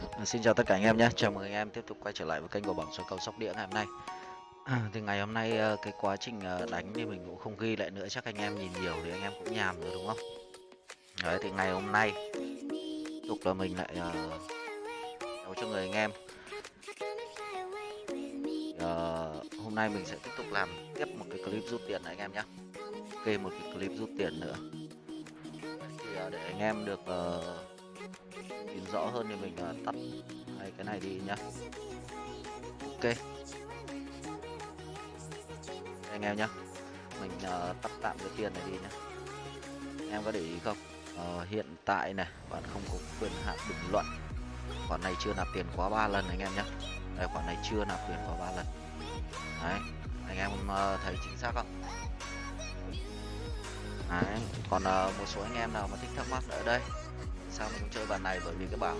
À, xin chào tất cả anh em nhé, chào mừng anh em tiếp tục quay trở lại với kênh của bảng soi cầu sóc đĩa ngày hôm nay. À, thì ngày hôm nay ờ, cái quá trình ờ, đánh thì mình cũng không ghi lại nữa, chắc anh em nhìn nhiều thì anh em cũng nhàm rồi đúng không? Đấy thì ngày hôm nay tục là mình lại ờ, uh, đấu cho người anh em. Ờ, hôm nay mình sẽ tiếp tục làm tiếp một cái clip rút tiền này anh em nhé. Ok một cái clip rút tiền nữa. Thì để anh em được nhìn rõ hơn thì mình tắt hai cái này đi nhá. Ok. Anh em nhá. Mình uh, tắt tạm cái tiền này đi nhá. Anh em có để ý không? Ờ, hiện tại này bạn không có quyền hạn bình luận. Khoản này chưa nạp tiền quá ba lần anh em nhé đây khoản này chưa nạp tiền quá ba lần. Đấy. Anh em uh, thấy chính xác không? Đấy. Còn uh, một số anh em nào mà thích thắc mắc ở đây sao mình không chơi bàn này? Bởi vì cái bảng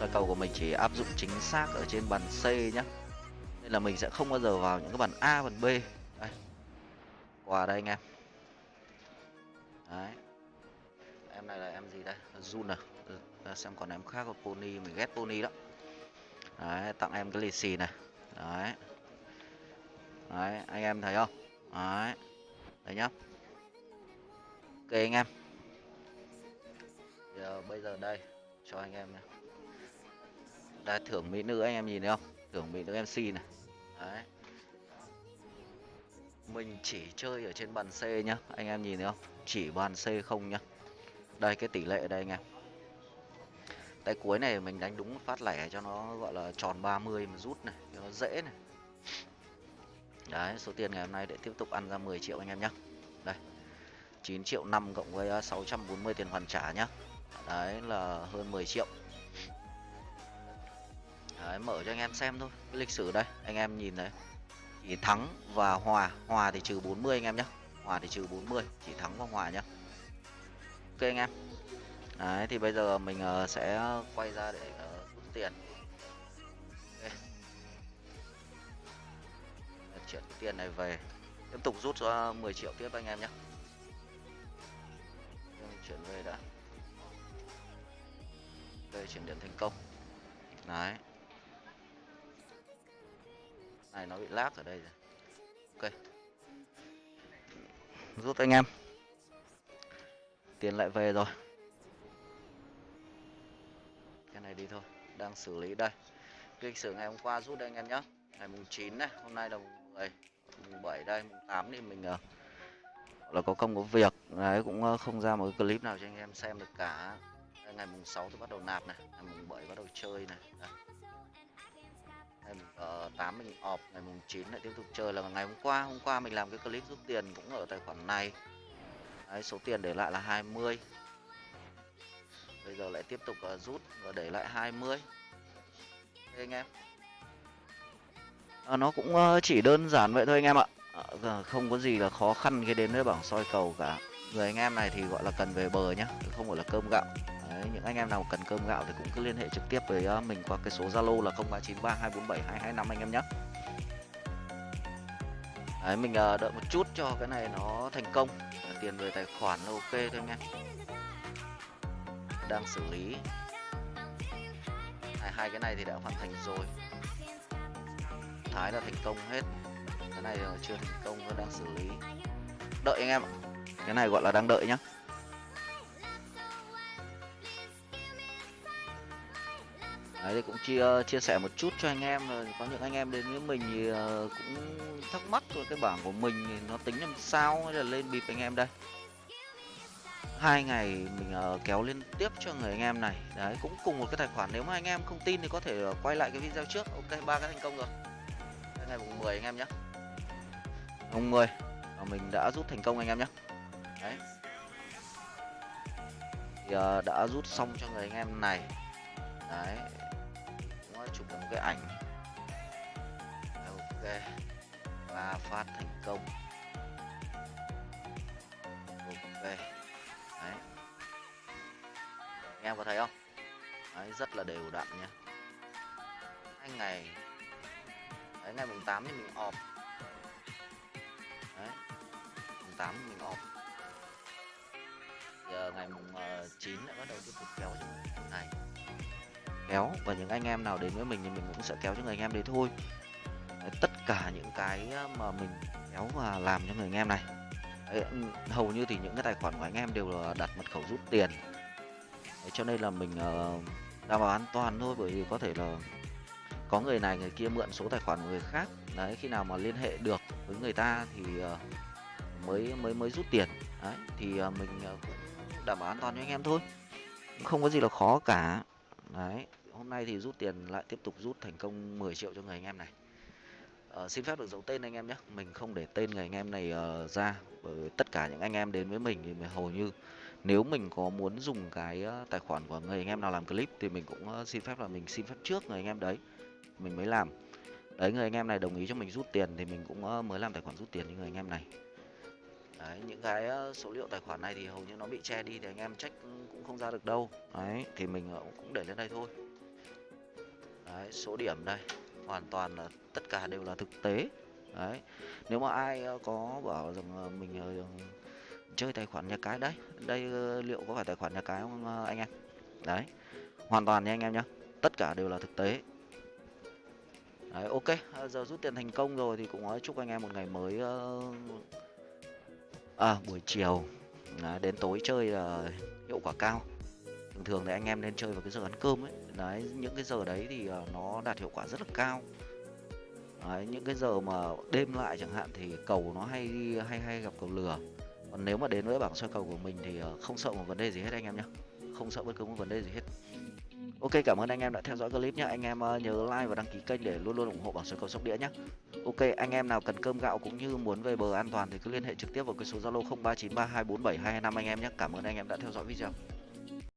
là cầu của mình chỉ áp dụng chính xác ở trên bàn C nhá. Nên là mình sẽ không bao giờ vào những cái bàn A bàn B. Đây quà đây anh em. Đấy. Em này là em gì đây? Jun à? Ừ, xem còn em khác có pony mình ghét pony đó đấy tặng em cái lì xì này. Đấy. Đấy anh em thấy không? Đấy. Đấy nhá. Ok anh em bây giờ đây, cho anh em này. Đây thưởng mỹ nữ anh em nhìn thấy không? Thưởng mỹ nữ mc này. Đấy. Mình chỉ chơi ở trên bàn c nhá, anh em nhìn thấy không? Chỉ bàn c không nhá. Đây, cái tỷ lệ ở đây anh em. Tay cuối này mình đánh đúng phát lẻ cho nó gọi là tròn 30 mà rút này, cho nó dễ này. Đấy, số tiền ngày hôm nay để tiếp tục ăn ra 10 triệu anh em nhá. Đây 9 triệu 5 cộng với ờ, 640 tiền hoàn trả nhá đấy là hơn 10 triệu. Đấy, mở cho anh em xem thôi. Cái lịch sử đây anh em nhìn đấy chỉ thắng và hòa hòa thì trừ 40 anh em nhé hòa thì trừ 40 chỉ thắng và hòa nhá. Ok anh em. Đấy thì bây giờ mình uh, sẽ quay ra để uh, rút tiền. Okay. chuyển tiền này về. Tiếp tục rút ờ, cho 10 triệu tiếp anh em nhé chuyển về đã đây chuyển điện thành công. Đấy. Này nó bị lag ở đây rồi. Ok. Rút anh em. Tiền lại về rồi. Cái này đi thôi. Đang xử lý đây. Cái lịch sử ngày hôm qua rút đây anh em nhé ngày mùng 9 này hôm nay là mùng 10 mùng 7 đây mùng 8 thì mình uh, là có công có việc. Đấy cũng uh, không ra một cái clip nào cho anh em xem được cả ngày mùng 6 tôi bắt đầu nạp này ngày mùng 7 bắt đầu chơi này đây. Ờ, ngày mùng uh, 8 mình ọp ngày mùng 9 lại tiếp tục chơi là ngày hôm qua hôm qua mình làm cái clip rút tiền cũng ở tài khoản này. Đấy, số tiền để lại là 20 bây giờ lại tiếp tục uh, rút và để lại 20 Thế anh em. À, nó cũng uh, chỉ đơn giản vậy thôi anh em ạ. À, không có gì là khó khăn khi đến với bảng soi cầu cả. Người anh em này thì gọi là cần về bờ nhá không phải là cơm gạo. Đấy, những anh em nào cần cơm gạo thì cũng cứ liên hệ trực tiếp với ờ, mình qua cái số zalo là 0393 247 225 anh em nhé. Đấy, mình ờ, đợi một chút cho cái này nó thành công. Tiền về tài khoản là ok thôi anh em. Đang xử lý. Hai, hai cái này thì đã hoàn thành rồi. Thái là thành công hết. Cái này chưa thành công nó đang xử lý. Đợi anh em ạ. Cái này gọi là đang đợi nhá. Đấy thì cũng chia chia sẻ một chút cho anh em rồi có những anh em đến với mình thì uh, cũng thắc mắc rồi cái bảng của mình thì nó tính làm sao hay là lên bịp anh em đây? Hai ngày mình uh, kéo liên tiếp cho người anh em này. Đấy cũng cùng một cái tài khoản nếu mà anh em không tin thì có thể uh, quay lại cái video trước. Ok ba cái thành công rồi. Đấy, ngày mùng 10 anh em nhé. Mùng 10 và mình đã rút thành công anh em nhé. Đấy. Thì uh, đã rút xong cho người anh em này. Đấy chụp được một cái ảnh. Ok và phát thành công. Ok đấy. Anh em có thấy không? Đấy, rất là đều đặn nha hai ngày. Đấy, ngày mùng 8 thì mình off. Đấy. Mùng 8 thì mình off. Giờ ngày mùng ờ, 9 lại bắt đầu tiếp tục kéo cho này kéo và những anh em nào đến với mình thì mình cũng sẽ kéo cho người anh em đấy thôi. Đấy, tất cả những cái ờ, mà mình kéo và làm cho người anh em này. Đấy, ừ, hầu như thì những cái tài khoản của anh em đều là đặt mật khẩu rút tiền. Đấy, cho nên là mình uh, đảm bảo an toàn thôi bởi vì có thể là có người này người kia mượn số tài khoản của người khác. Đấy khi nào mà liên hệ được với người ta thì uh, mới mới mới rút tiền. Đấy thì uh, mình uh, cũng đảm bảo an toàn cho anh em thôi. Không có gì là khó cả. Đấy hôm nay thì rút tiền lại tiếp tục rút thành công 10 triệu cho người anh em này. Uh, xin phép được giấu tên anh em nhé. Mình không để tên người anh em này uh, ra bởi tất cả những anh em đến với mình thì mình hầu như nếu mình có muốn dùng cái uh, tài khoản của người anh em nào làm clip thì mình cũng uh, xin phép là mình xin phép trước người anh em đấy mình mới làm. Đấy người anh em này đồng ý cho mình rút tiền thì mình cũng uh, mới làm tài khoản rút tiền cho người anh em này. Đấy những cái số liệu tài khoản này thì hầu như nó bị che đi thì anh em check cũng không ra được đâu. Đấy thì mình cũng để lên đây thôi đấy số điểm đây. Hoàn toàn là tất cả đều là thực tế. Đấy nếu mà ai ờ, có bảo rằng mình ờ, chơi tài khoản nhà cái đấy đây ờ, liệu có phải tài khoản nhà cái không anh em? Đấy hoàn toàn nha anh em nhé tất cả đều là thực tế. Đấy ok giờ rút tiền thành công rồi thì cũng chúc anh em một ngày mới à buổi chiều. Đấy, đến tối chơi là hiệu quả cao. Thường thường thì anh em nên chơi vào cái giờ ăn cơm ấy đấy những cái giờ đấy thì ờ, nó đạt hiệu quả rất là cao. Đấy, những cái giờ mà đêm lại chẳng hạn thì cầu nó hay hay hay gặp cầu lừa. Còn nếu mà đến với bảng soi cầu của mình thì ờ, không sợ một vấn đề gì hết anh em nhé không sợ bất cứ một vấn đề gì hết. Ok cảm ơn anh em đã theo dõi clip nhé anh em ờ, nhớ like và đăng ký kênh để luôn luôn ủng hộ bảng soi cầu sóc đĩa nhé ok anh em nào cần cơm gạo cũng như muốn về bờ an toàn thì cứ liên hệ trực tiếp vào cái số zalo 0393247225 anh em nhé cảm ơn anh em đã theo dõi video.